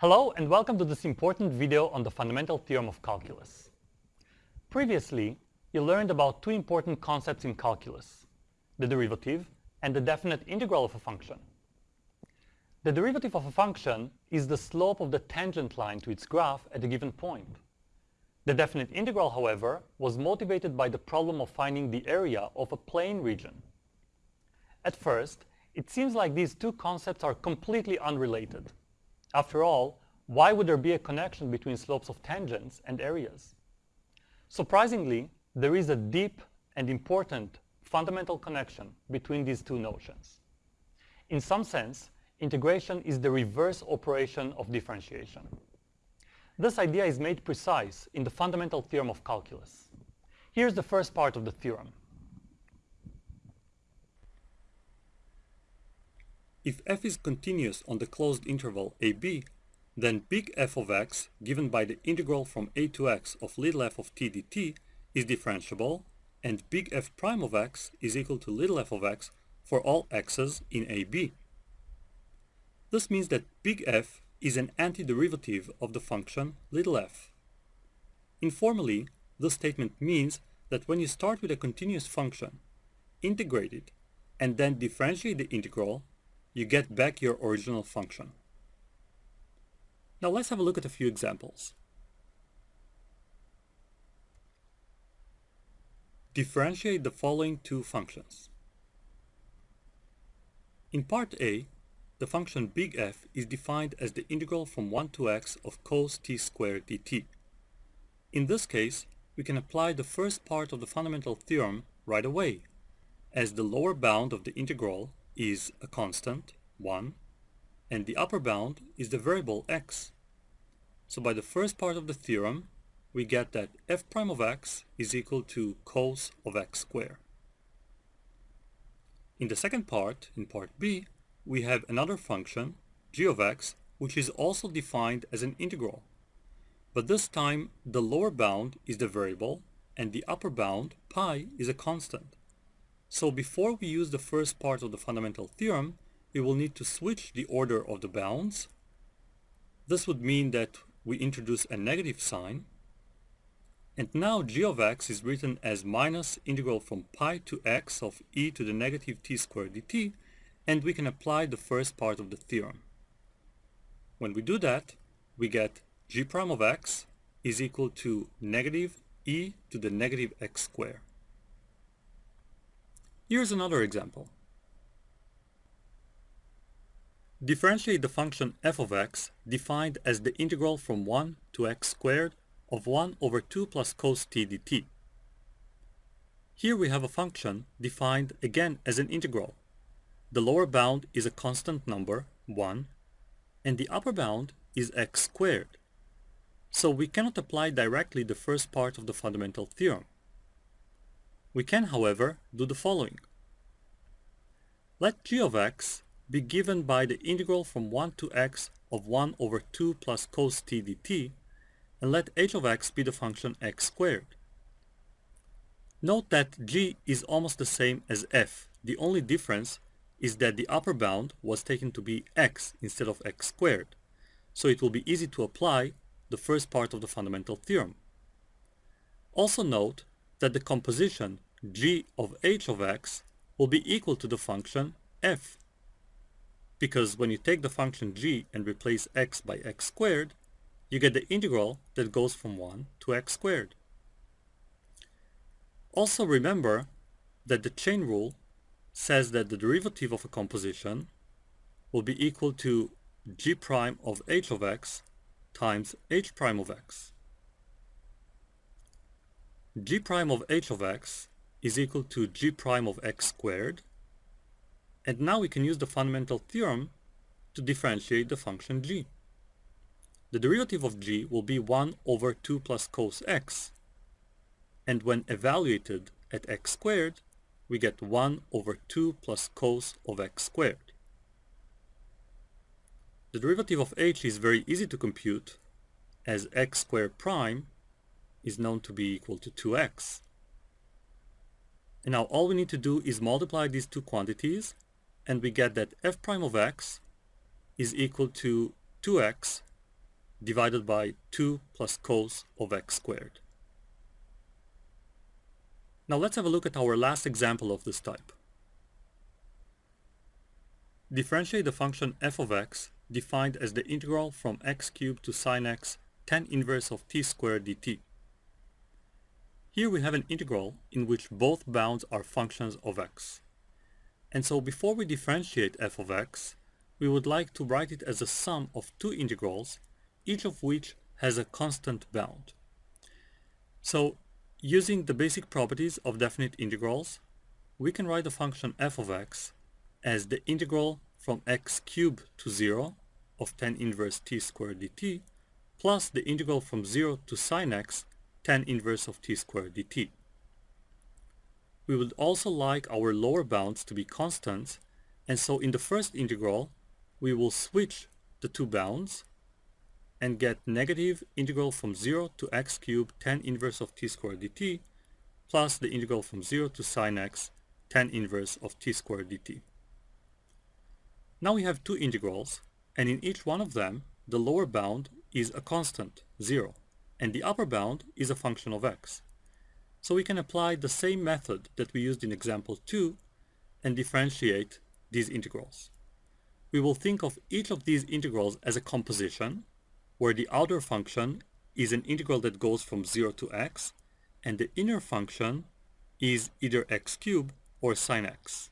Hello and welcome to this important video on the fundamental theorem of calculus. Previously, you learned about two important concepts in calculus, the derivative and the definite integral of a function. The derivative of a function is the slope of the tangent line to its graph at a given point. The definite integral, however, was motivated by the problem of finding the area of a plane region. At first, it seems like these two concepts are completely unrelated. After all, why would there be a connection between slopes of tangents and areas? Surprisingly, there is a deep and important fundamental connection between these two notions. In some sense, integration is the reverse operation of differentiation. This idea is made precise in the fundamental theorem of calculus. Here's the first part of the theorem. If f is continuous on the closed interval ab, then big F of x, given by the integral from a to x of little f of t dt, is differentiable, and big F prime of x is equal to little f of x for all x's in ab. This means that big F is an antiderivative of the function little f. Informally, this statement means that when you start with a continuous function, integrate it, and then differentiate the integral, you get back your original function. Now let's have a look at a few examples. Differentiate the following two functions. In part A, the function big F is defined as the integral from 1 to x of cos t squared dt. In this case, we can apply the first part of the fundamental theorem right away, as the lower bound of the integral is a constant, 1, and the upper bound is the variable x. So by the first part of the theorem, we get that f prime of x is equal to cos of x squared. In the second part, in part b, we have another function, g of x, which is also defined as an integral. But this time, the lower bound is the variable, and the upper bound, pi, is a constant. So before we use the first part of the fundamental theorem, we will need to switch the order of the bounds. This would mean that we introduce a negative sign. And now g of x is written as minus integral from pi to x of e to the negative t squared dt, and we can apply the first part of the theorem. When we do that, we get g prime of x is equal to negative e to the negative x squared. Here's another example. Differentiate the function f of x defined as the integral from 1 to x squared of 1 over 2 plus cos t dt. Here we have a function defined again as an integral the lower bound is a constant number, 1, and the upper bound is x squared. So we cannot apply directly the first part of the fundamental theorem. We can, however, do the following. Let g of x be given by the integral from 1 to x of 1 over 2 plus cos t dt, and let h of x be the function x squared. Note that g is almost the same as f. The only difference is that the upper bound was taken to be x instead of x squared, so it will be easy to apply the first part of the fundamental theorem. Also note that the composition g of h of x will be equal to the function f, because when you take the function g and replace x by x squared, you get the integral that goes from 1 to x squared. Also remember that the chain rule says that the derivative of a composition will be equal to g prime of h of x times h prime of x. g prime of h of x is equal to g prime of x squared and now we can use the fundamental theorem to differentiate the function g. The derivative of g will be 1 over 2 plus cos x and when evaluated at x squared we get 1 over 2 plus cos of x squared. The derivative of h is very easy to compute as x squared prime is known to be equal to 2x. And now all we need to do is multiply these two quantities and we get that f prime of x is equal to 2x divided by 2 plus cos of x squared. Now let's have a look at our last example of this type. Differentiate the function f of x defined as the integral from x cubed to sine x tan inverse of t squared dt. Here we have an integral in which both bounds are functions of x. And so before we differentiate f of x, we would like to write it as a sum of two integrals, each of which has a constant bound. So using the basic properties of definite integrals, we can write the function f of x as the integral from x cubed to 0 of tan inverse t squared dt plus the integral from 0 to sine x tan inverse of t squared dt. We would also like our lower bounds to be constants and so in the first integral we will switch the two bounds and get negative integral from 0 to x cubed tan inverse of t squared dt plus the integral from 0 to sine x tan inverse of t squared dt. Now we have two integrals, and in each one of them, the lower bound is a constant, 0, and the upper bound is a function of x. So we can apply the same method that we used in example 2 and differentiate these integrals. We will think of each of these integrals as a composition, where the outer function is an integral that goes from 0 to x, and the inner function is either x cubed or sine x.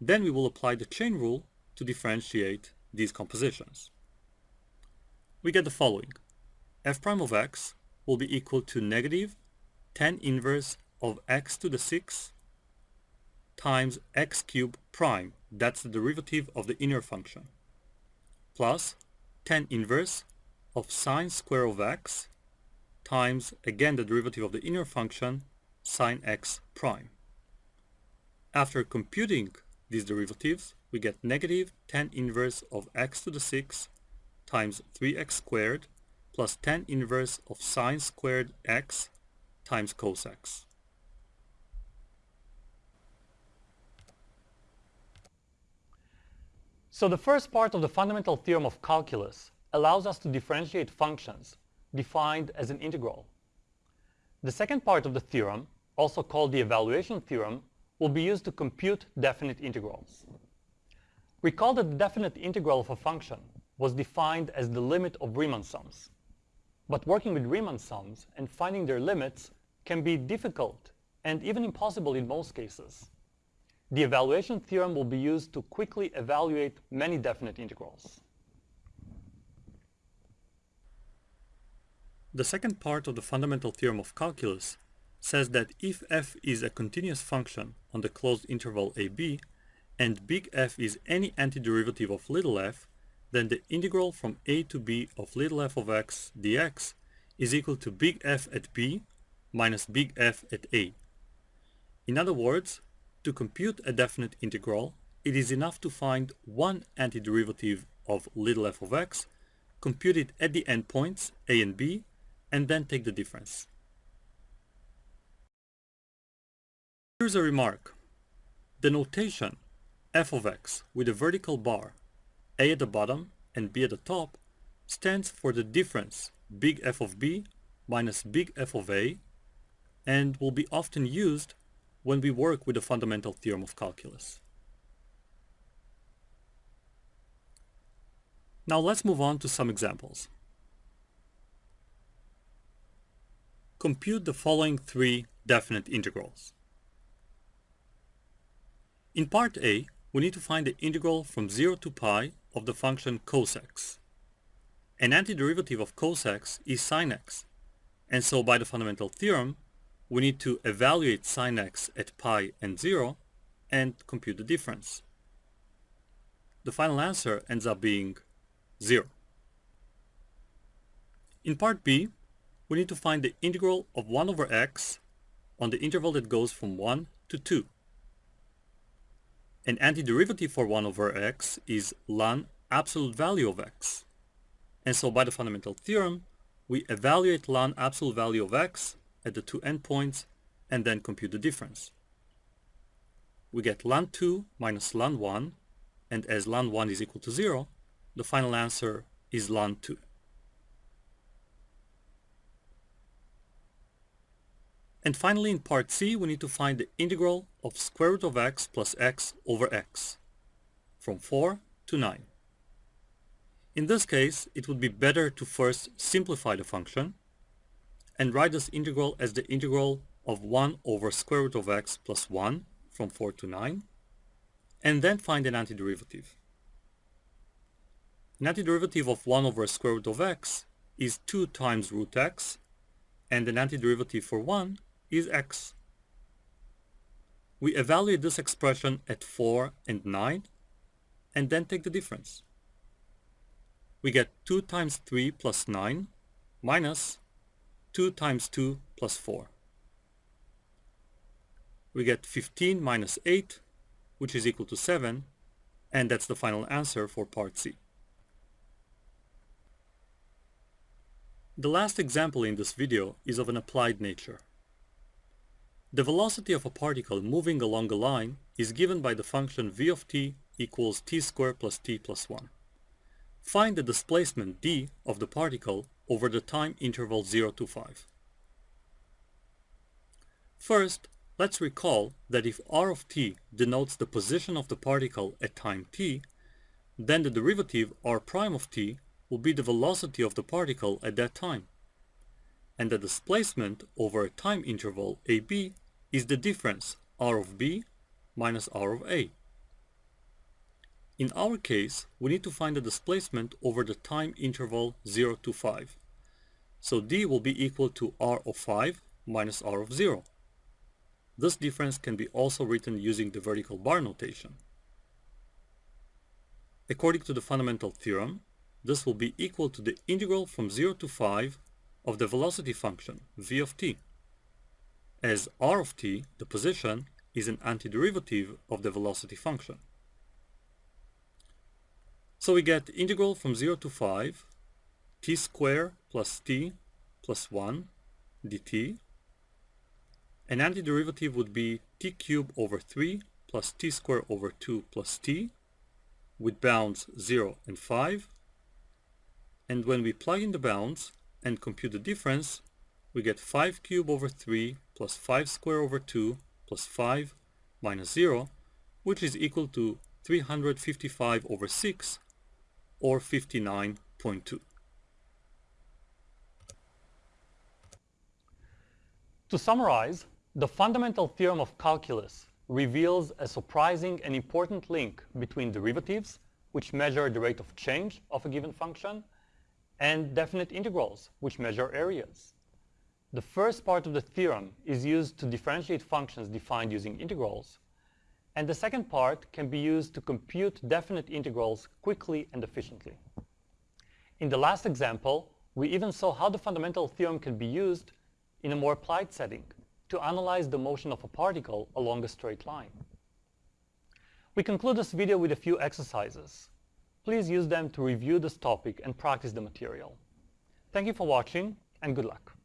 Then we will apply the chain rule to differentiate these compositions. We get the following. F prime of x will be equal to negative tan inverse of x to the 6 times x cubed prime, that's the derivative of the inner function, plus tan inverse of sine square of x times, again, the derivative of the inner function, sine x prime. After computing these derivatives, we get negative tan inverse of x to the 6 times 3x squared plus tan inverse of sine squared x times cos x. So the first part of the fundamental theorem of calculus allows us to differentiate functions defined as an integral. The second part of the theorem, also called the evaluation theorem, will be used to compute definite integrals. Recall that the definite integral of a function was defined as the limit of Riemann sums. But working with Riemann sums and finding their limits can be difficult and even impossible in most cases. The evaluation theorem will be used to quickly evaluate many definite integrals. The second part of the fundamental theorem of calculus says that if f is a continuous function on the closed interval ab, and big F is any antiderivative of little f, then the integral from a to b of little f of x dx is equal to big F at b minus big F at a. In other words, to compute a definite integral, it is enough to find one antiderivative of little f of x, compute it at the endpoints a and b, and then take the difference. Here's a remark. The notation f of x with a vertical bar, a at the bottom and b at the top, stands for the difference big F of b minus big F of a and will be often used when we work with the fundamental theorem of calculus. Now let's move on to some examples. Compute the following three definite integrals. In part A, we need to find the integral from 0 to pi of the function cos x. An antiderivative of cos x is sine x, and so by the fundamental theorem, we need to evaluate sine x at pi and 0 and compute the difference. The final answer ends up being 0. In part B, we need to find the integral of 1 over x on the interval that goes from 1 to 2. An antiderivative for 1 over x is ln absolute value of x. And so by the fundamental theorem, we evaluate ln absolute value of x at the two endpoints and then compute the difference. We get ln 2 minus ln 1, and as ln 1 is equal to 0, the final answer is ln 2. And finally, in part C, we need to find the integral of square root of x plus x over x from 4 to 9. In this case, it would be better to first simplify the function and write this integral as the integral of 1 over square root of x plus 1 from 4 to 9, and then find an antiderivative. An antiderivative of 1 over square root of x is 2 times root x, and an antiderivative for 1 is x. We evaluate this expression at 4 and 9 and then take the difference. We get 2 times 3 plus 9 minus 2 times 2 plus 4. We get 15 minus 8, which is equal to 7, and that's the final answer for part C. The last example in this video is of an applied nature. The velocity of a particle moving along a line is given by the function v of t equals t squared plus t plus 1. Find the displacement d of the particle over the time interval 0 to 5. First, let's recall that if r of t denotes the position of the particle at time t, then the derivative r prime of t will be the velocity of the particle at that time. And the displacement over a time interval ab is the difference r of b minus r of a. In our case, we need to find the displacement over the time interval 0 to 5. So d will be equal to r of 5 minus r of 0. This difference can be also written using the vertical bar notation. According to the fundamental theorem, this will be equal to the integral from 0 to 5 of the velocity function v of t as r of t, the position, is an antiderivative of the velocity function. So we get integral from 0 to 5 t squared plus t plus 1 dt. An antiderivative would be t cubed over 3 plus t squared over 2 plus t with bounds 0 and 5. And when we plug in the bounds and compute the difference, we get 5 cubed over 3 plus 5 square over 2 plus 5 minus 0, which is equal to 355 over 6, or 59.2. To summarize, the fundamental theorem of calculus reveals a surprising and important link between derivatives, which measure the rate of change of a given function, and definite integrals, which measure areas. The first part of the theorem is used to differentiate functions defined using integrals, and the second part can be used to compute definite integrals quickly and efficiently. In the last example, we even saw how the fundamental theorem can be used in a more applied setting to analyze the motion of a particle along a straight line. We conclude this video with a few exercises. Please use them to review this topic and practice the material. Thank you for watching, and good luck.